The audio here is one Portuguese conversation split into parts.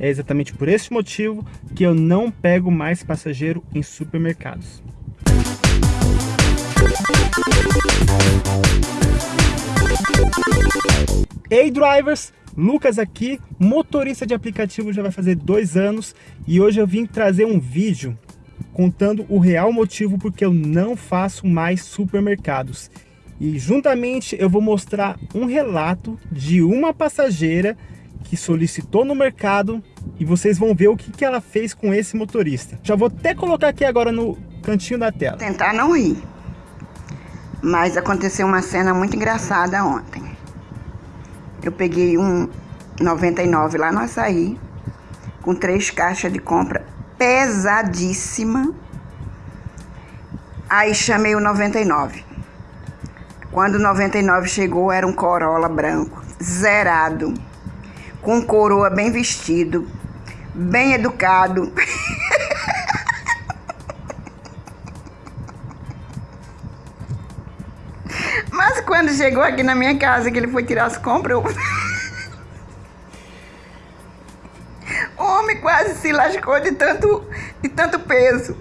É exatamente por esse motivo que eu não pego mais passageiro em supermercados. Ei drivers, Lucas aqui, motorista de aplicativo já vai fazer dois anos e hoje eu vim trazer um vídeo contando o real motivo porque eu não faço mais supermercados. E juntamente eu vou mostrar um relato de uma passageira que solicitou no mercado e vocês vão ver o que, que ela fez com esse motorista. Já vou até colocar aqui agora no cantinho da tela. Tentar não rir, mas aconteceu uma cena muito engraçada ontem. Eu peguei um 99 lá no açaí, com três caixas de compra pesadíssima. Aí chamei o 99. Quando o 99 chegou, era um Corolla branco, zerado, com coroa bem vestido, bem educado. Mas quando chegou aqui na minha casa, que ele foi tirar as compras, eu... o homem quase se lascou de tanto, de tanto peso.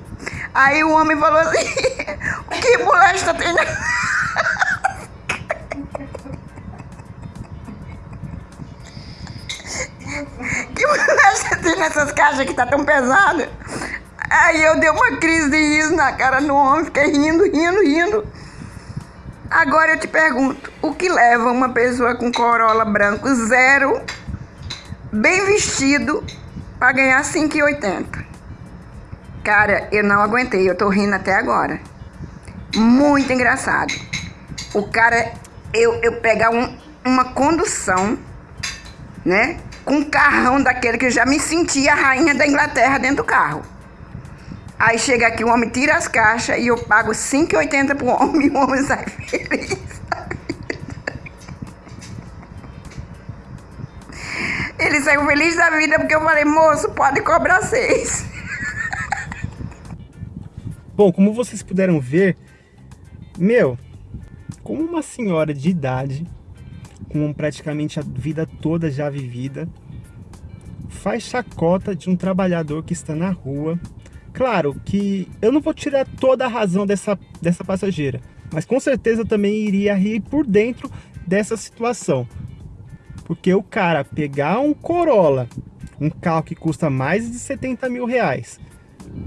Aí o homem falou assim, que molesta tem na... nessas caixas que tá tão pesada? Aí eu dei uma crise de riso na cara do homem, fiquei rindo, rindo, rindo. Agora eu te pergunto, o que leva uma pessoa com Corolla branco zero, bem vestido, para ganhar 5,80? Cara, eu não aguentei, eu tô rindo até agora. Muito engraçado. O cara, eu, eu pegar um, uma condução, né? Com um carrão daquele que eu já me sentia a rainha da Inglaterra dentro do carro. Aí chega aqui, o homem tira as caixas e eu pago 5,80 pro homem e o homem sai feliz. Ele saiu feliz da vida porque eu falei, moço, pode cobrar seis. Bom, como vocês puderam ver, meu, como uma senhora de idade, com praticamente a vida toda já vivida, faz chacota de um trabalhador que está na rua, Claro que eu não vou tirar toda a razão dessa, dessa passageira, mas com certeza eu também iria rir por dentro dessa situação. Porque o cara pegar um Corolla, um carro que custa mais de 70 mil reais,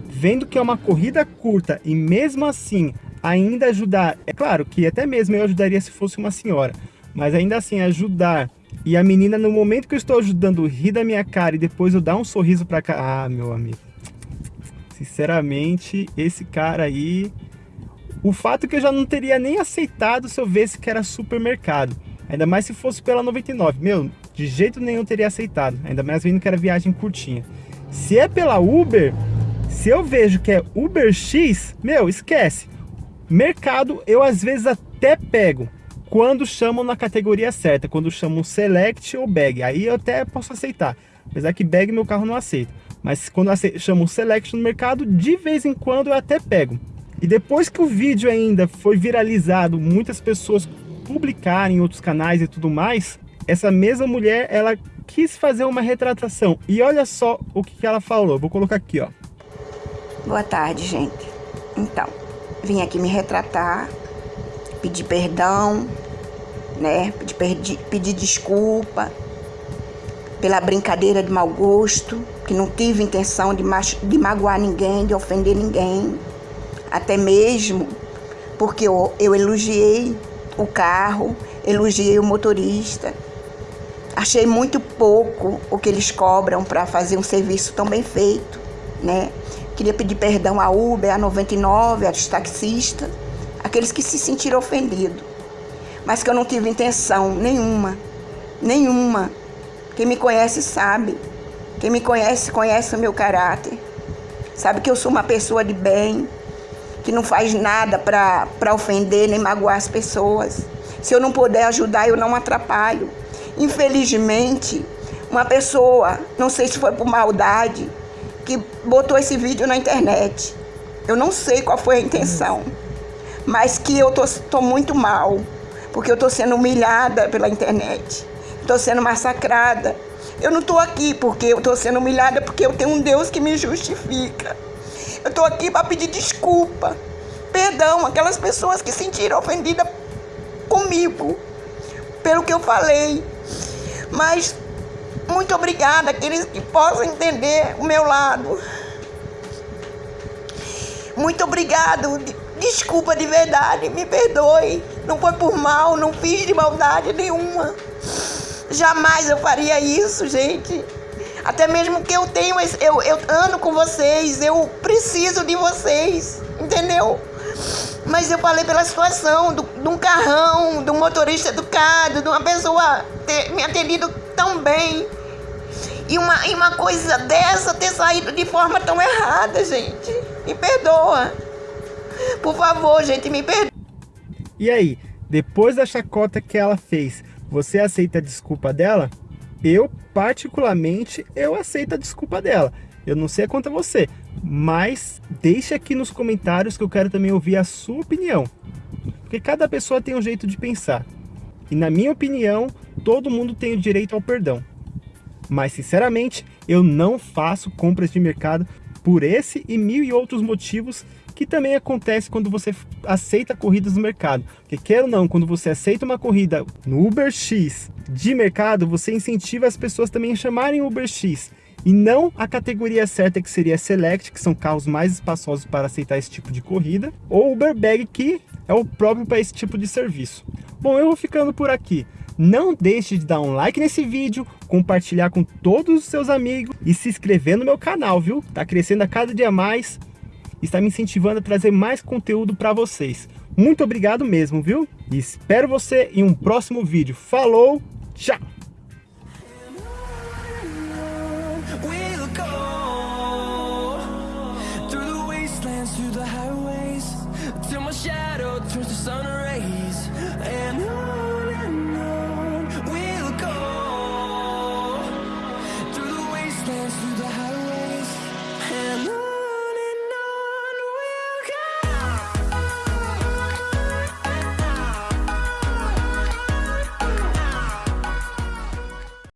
vendo que é uma corrida curta e mesmo assim ainda ajudar, é claro que até mesmo eu ajudaria se fosse uma senhora, mas ainda assim ajudar e a menina no momento que eu estou ajudando rir da minha cara e depois eu dar um sorriso para cá, ah meu amigo, Sinceramente, esse cara aí... O fato é que eu já não teria nem aceitado se eu visse que era supermercado. Ainda mais se fosse pela 99. Meu, de jeito nenhum teria aceitado. Ainda mais vendo que era viagem curtinha. Se é pela Uber, se eu vejo que é Uber X, meu, esquece. Mercado eu às vezes até pego. Quando chamam na categoria certa. Quando chamam Select ou Bag. Aí eu até posso aceitar. Apesar que Bag meu carro não aceita. Mas quando chamam Select no mercado, de vez em quando eu até pego. E depois que o vídeo ainda foi viralizado, muitas pessoas publicarem em outros canais e tudo mais, essa mesma mulher, ela quis fazer uma retratação. E olha só o que ela falou. Vou colocar aqui, ó. Boa tarde, gente. Então, vim aqui me retratar, pedir perdão, né? Pedir, pedir desculpa pela brincadeira de mau gosto, que não tive intenção de, de magoar ninguém, de ofender ninguém, até mesmo porque eu, eu elogiei o carro, elogiei o motorista. Achei muito pouco o que eles cobram para fazer um serviço tão bem feito, né? Queria pedir perdão à Uber, à 99, aos taxistas, aqueles que se sentiram ofendidos. Mas que eu não tive intenção nenhuma, nenhuma quem me conhece sabe. Quem me conhece, conhece o meu caráter. Sabe que eu sou uma pessoa de bem, que não faz nada para ofender nem magoar as pessoas. Se eu não puder ajudar, eu não atrapalho. Infelizmente, uma pessoa, não sei se foi por maldade, que botou esse vídeo na internet. Eu não sei qual foi a intenção, mas que eu tô, tô muito mal, porque eu tô sendo humilhada pela internet. Estou sendo massacrada. Eu não tô aqui porque eu tô sendo humilhada, porque eu tenho um Deus que me justifica. Eu tô aqui para pedir desculpa, perdão aquelas pessoas que se sentiram ofendidas comigo pelo que eu falei. Mas muito obrigada aqueles que possam entender o meu lado. Muito obrigado. Desculpa de verdade, me perdoe. Não foi por mal, não fiz de maldade nenhuma. Jamais eu faria isso, gente. Até mesmo que eu tenho, eu, eu ando com vocês, eu preciso de vocês, entendeu? Mas eu falei pela situação do, de um carrão, de um motorista educado, de uma pessoa ter me atendido tão bem. E uma, e uma coisa dessa ter saído de forma tão errada, gente. Me perdoa. Por favor, gente, me perdoa. E aí, depois da chacota que ela fez, você aceita a desculpa dela? Eu, particularmente, eu aceito a desculpa dela. Eu não sei quanto a você, mas deixe aqui nos comentários que eu quero também ouvir a sua opinião. Porque cada pessoa tem um jeito de pensar. E na minha opinião, todo mundo tem o direito ao perdão. Mas sinceramente, eu não faço compras de mercado por esse e mil e outros motivos que também acontece quando você aceita corridas no mercado. Porque quer ou não, quando você aceita uma corrida no Uber X de mercado, você incentiva as pessoas também a chamarem Uber X e não a categoria certa que seria Select, que são carros mais espaçosos para aceitar esse tipo de corrida, ou Uber Bag, que é o próprio para esse tipo de serviço. Bom, eu vou ficando por aqui. Não deixe de dar um like nesse vídeo, compartilhar com todos os seus amigos e se inscrever no meu canal, viu? Tá crescendo a cada dia mais e está me incentivando a trazer mais conteúdo para vocês. Muito obrigado mesmo, viu? E espero você em um próximo vídeo. Falou, tchau!